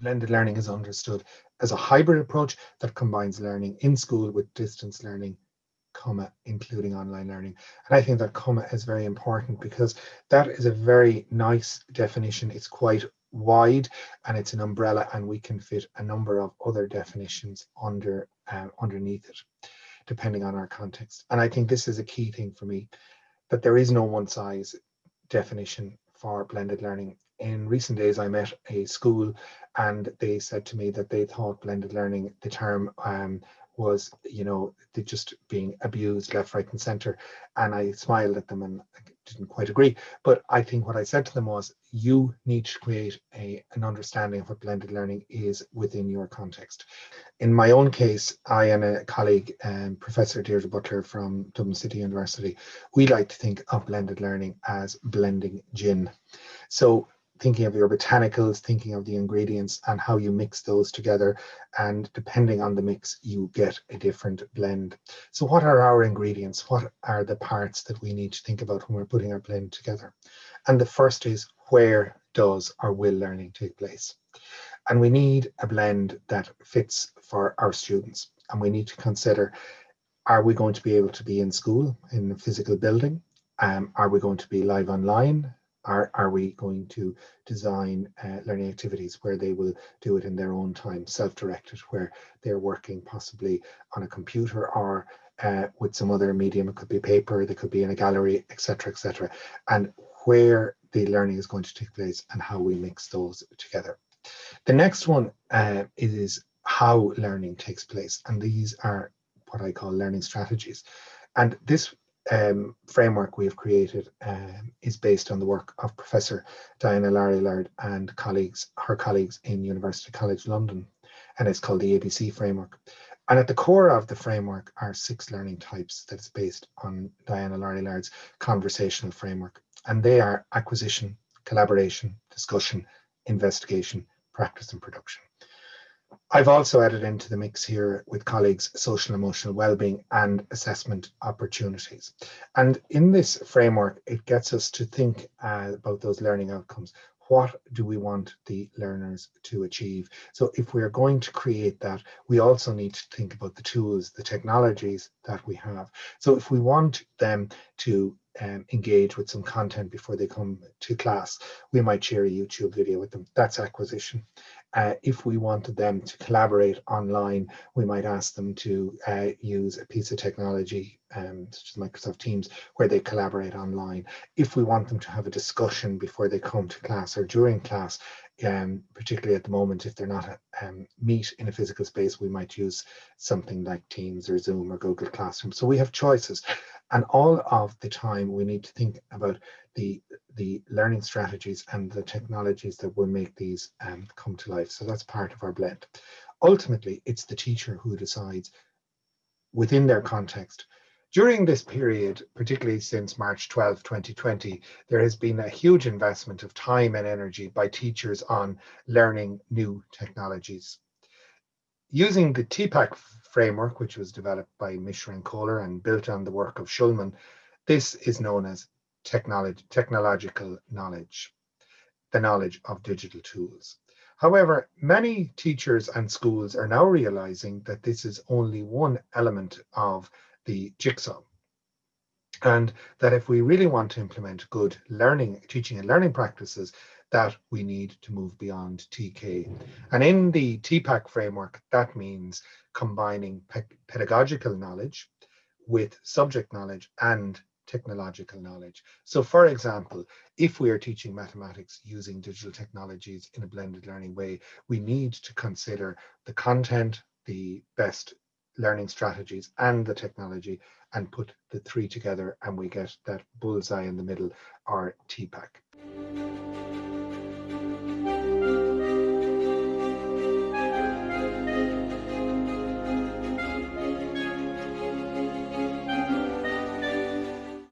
blended learning is understood as a hybrid approach that combines learning in school with distance learning comma including online learning. And i think that comma is very important because that is a very nice definition. It's quite wide and it's an umbrella and we can fit a number of other definitions under uh, underneath it depending on our context. And i think this is a key thing for me that there is no one size definition for blended learning in recent days i met a school and they said to me that they thought blended learning the term um, was, you know, just being abused left, right, and center. And I smiled at them and didn't quite agree. But I think what I said to them was, you need to create a, an understanding of what blended learning is within your context. In my own case, I and a colleague, um, Professor Deirdre Butler from Dublin City University, we like to think of blended learning as blending gin. So thinking of your botanicals, thinking of the ingredients and how you mix those together. And depending on the mix, you get a different blend. So what are our ingredients? What are the parts that we need to think about when we're putting our blend together? And the first is where does or will learning take place? And we need a blend that fits for our students. And we need to consider, are we going to be able to be in school in a physical building? Um, are we going to be live online? Are, are we going to design uh, learning activities where they will do it in their own time, self-directed, where they're working possibly on a computer or uh, with some other medium, it could be paper, they could be in a gallery, etc., etc., and where the learning is going to take place and how we mix those together. The next one uh, is how learning takes place, and these are what I call learning strategies. And this um, framework we have created um, is based on the work of Professor Diana Laurillard and colleagues, her colleagues in University College London, and it's called the ABC framework. And at the core of the framework are six learning types that's based on Diana Laurillard's conversational framework. And they are acquisition, collaboration, discussion, investigation, practice and production. I've also added into the mix here with colleagues social emotional well-being and assessment opportunities. And in this framework, it gets us to think uh, about those learning outcomes. What do we want the learners to achieve? So if we're going to create that, we also need to think about the tools, the technologies that we have. So if we want them to um, engage with some content before they come to class, we might share a YouTube video with them. That's acquisition. Uh, if we wanted them to collaborate online, we might ask them to uh, use a piece of technology, um, such as Microsoft Teams, where they collaborate online. If we want them to have a discussion before they come to class or during class, um, particularly at the moment, if they're not um, meet in a physical space, we might use something like Teams or Zoom or Google Classroom. So we have choices. And all of the time we need to think about the, the learning strategies and the technologies that will make these um, come to life. So that's part of our blend. Ultimately, it's the teacher who decides within their context. During this period, particularly since March 12, 2020, there has been a huge investment of time and energy by teachers on learning new technologies. Using the TPACK framework, which was developed by Mishra and Koehler and built on the work of Shulman, this is known as technology, technological knowledge, the knowledge of digital tools. However, many teachers and schools are now realizing that this is only one element of the jigsaw. And that if we really want to implement good learning, teaching and learning practices, that we need to move beyond TK. And in the TPACK framework, that means combining pe pedagogical knowledge with subject knowledge and technological knowledge. So for example, if we are teaching mathematics using digital technologies in a blended learning way, we need to consider the content, the best learning strategies and the technology and put the three together and we get that bullseye in the middle or TPACK.